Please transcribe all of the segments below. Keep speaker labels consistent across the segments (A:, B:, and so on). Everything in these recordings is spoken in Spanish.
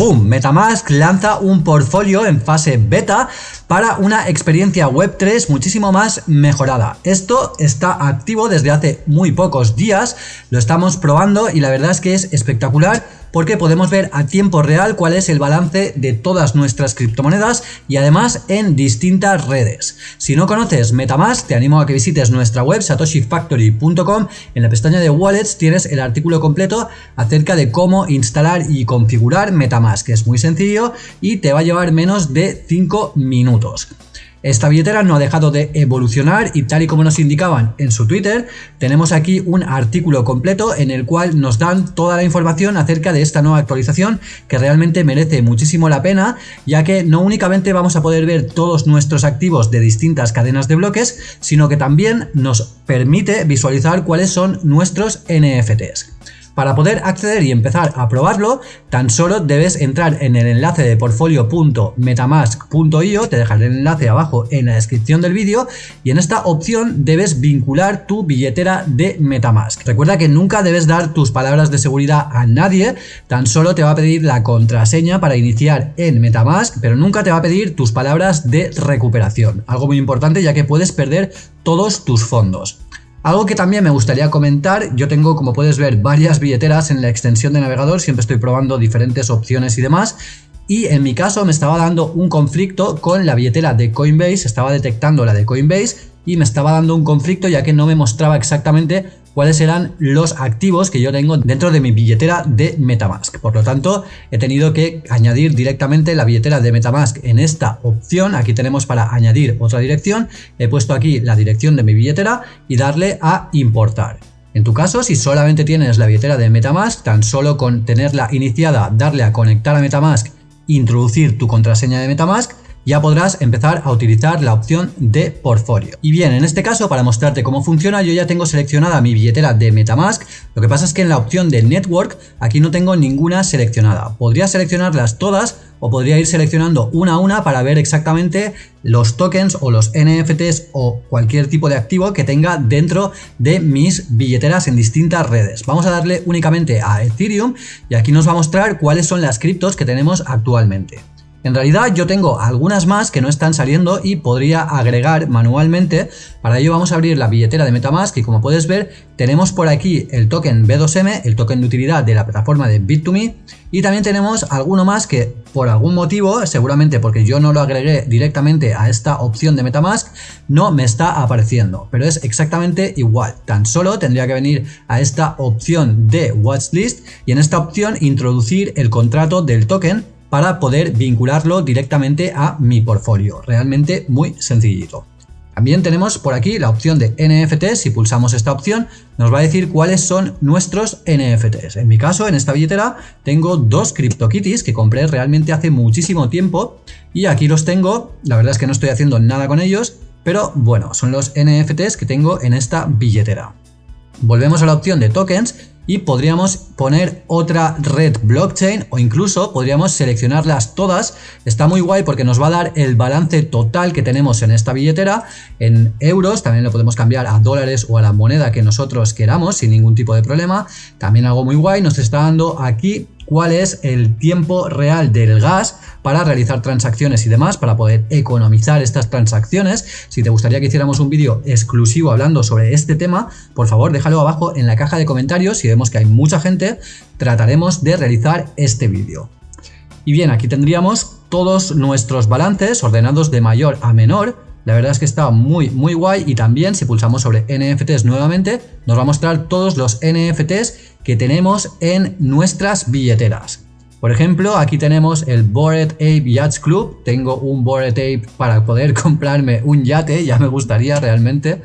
A: ¡Boom! Metamask lanza un portfolio en fase beta para una experiencia Web3 muchísimo más mejorada. Esto está activo desde hace muy pocos días, lo estamos probando y la verdad es que es espectacular porque podemos ver a tiempo real cuál es el balance de todas nuestras criptomonedas y además en distintas redes. Si no conoces Metamask, te animo a que visites nuestra web satoshifactory.com. En la pestaña de Wallets tienes el artículo completo acerca de cómo instalar y configurar Metamask, que es muy sencillo y te va a llevar menos de 5 minutos. Esta billetera no ha dejado de evolucionar y tal y como nos indicaban en su Twitter, tenemos aquí un artículo completo en el cual nos dan toda la información acerca de esta nueva actualización que realmente merece muchísimo la pena, ya que no únicamente vamos a poder ver todos nuestros activos de distintas cadenas de bloques, sino que también nos permite visualizar cuáles son nuestros NFTs. Para poder acceder y empezar a probarlo, tan solo debes entrar en el enlace de portfolio.metamask.io, te dejaré el enlace abajo en la descripción del vídeo, y en esta opción debes vincular tu billetera de Metamask. Recuerda que nunca debes dar tus palabras de seguridad a nadie, tan solo te va a pedir la contraseña para iniciar en Metamask, pero nunca te va a pedir tus palabras de recuperación. Algo muy importante ya que puedes perder todos tus fondos. Algo que también me gustaría comentar, yo tengo como puedes ver varias billeteras en la extensión de navegador, siempre estoy probando diferentes opciones y demás y en mi caso me estaba dando un conflicto con la billetera de Coinbase, estaba detectando la de Coinbase y me estaba dando un conflicto ya que no me mostraba exactamente cuáles eran los activos que yo tengo dentro de mi billetera de Metamask. Por lo tanto, he tenido que añadir directamente la billetera de Metamask en esta opción. Aquí tenemos para añadir otra dirección. He puesto aquí la dirección de mi billetera y darle a importar. En tu caso, si solamente tienes la billetera de Metamask, tan solo con tenerla iniciada, darle a conectar a Metamask, introducir tu contraseña de Metamask, ya podrás empezar a utilizar la opción de portfolio. Y bien, en este caso, para mostrarte cómo funciona, yo ya tengo seleccionada mi billetera de Metamask. Lo que pasa es que en la opción de Network, aquí no tengo ninguna seleccionada. Podría seleccionarlas todas o podría ir seleccionando una a una para ver exactamente los tokens o los NFTs o cualquier tipo de activo que tenga dentro de mis billeteras en distintas redes. Vamos a darle únicamente a Ethereum y aquí nos va a mostrar cuáles son las criptos que tenemos actualmente. En realidad yo tengo algunas más que no están saliendo y podría agregar manualmente. Para ello vamos a abrir la billetera de Metamask y como puedes ver tenemos por aquí el token B2M, el token de utilidad de la plataforma de Bit2Me y también tenemos alguno más que por algún motivo, seguramente porque yo no lo agregué directamente a esta opción de Metamask, no me está apareciendo. Pero es exactamente igual, tan solo tendría que venir a esta opción de Watchlist y en esta opción introducir el contrato del token para poder vincularlo directamente a mi portfolio. Realmente muy sencillito. También tenemos por aquí la opción de NFT, si pulsamos esta opción nos va a decir cuáles son nuestros NFTs. En mi caso, en esta billetera, tengo dos CryptoKitties que compré realmente hace muchísimo tiempo y aquí los tengo, la verdad es que no estoy haciendo nada con ellos, pero bueno, son los NFTs que tengo en esta billetera. Volvemos a la opción de tokens y podríamos poner otra red blockchain o incluso podríamos seleccionarlas todas. Está muy guay porque nos va a dar el balance total que tenemos en esta billetera en euros, también lo podemos cambiar a dólares o a la moneda que nosotros queramos sin ningún tipo de problema. También algo muy guay, nos está dando aquí cuál es el tiempo real del gas para realizar transacciones y demás, para poder economizar estas transacciones. Si te gustaría que hiciéramos un vídeo exclusivo hablando sobre este tema, por favor déjalo abajo en la caja de comentarios. Si vemos que hay mucha gente, trataremos de realizar este vídeo. Y bien, aquí tendríamos todos nuestros balances ordenados de mayor a menor, la verdad es que está muy muy guay y también si pulsamos sobre NFTs nuevamente nos va a mostrar todos los NFTs que tenemos en nuestras billeteras. Por ejemplo, aquí tenemos el Bored Ape Yachts Club. Tengo un Bored Ape para poder comprarme un yate, ya me gustaría realmente.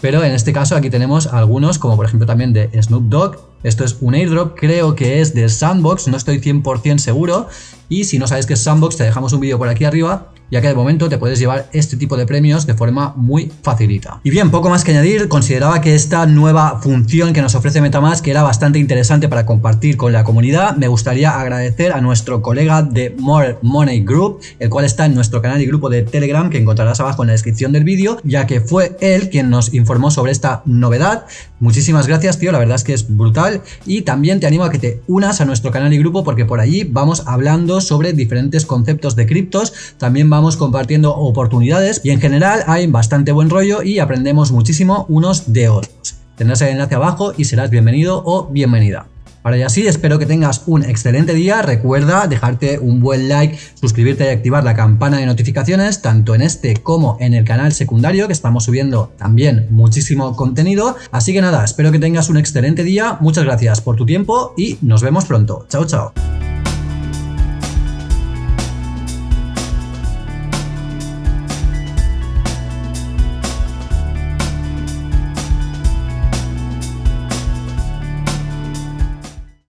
A: Pero en este caso aquí tenemos algunos, como por ejemplo también de Snoop Dogg. Esto es un airdrop, creo que es de Sandbox, no estoy 100% seguro. Y si no sabes qué es Sandbox, te dejamos un vídeo por aquí arriba ya que de momento te puedes llevar este tipo de premios de forma muy facilita. Y bien, poco más que añadir, consideraba que esta nueva función que nos ofrece Metamask era bastante interesante para compartir con la comunidad. Me gustaría agradecer a nuestro colega de More Money Group, el cual está en nuestro canal y grupo de Telegram que encontrarás abajo en la descripción del vídeo, ya que fue él quien nos informó sobre esta novedad. Muchísimas gracias, tío, la verdad es que es brutal. Y también te animo a que te unas a nuestro canal y grupo porque por allí vamos hablando sobre diferentes conceptos de criptos, también vamos compartiendo oportunidades y en general hay bastante buen rollo y aprendemos muchísimo unos de otros. Tendrás el enlace abajo y serás bienvenido o bienvenida. Ahora ya sí, espero que tengas un excelente día. Recuerda dejarte un buen like, suscribirte y activar la campana de notificaciones, tanto en este como en el canal secundario, que estamos subiendo también muchísimo contenido. Así que nada, espero que tengas un excelente día. Muchas gracias por tu tiempo y nos vemos pronto. Chao, chao.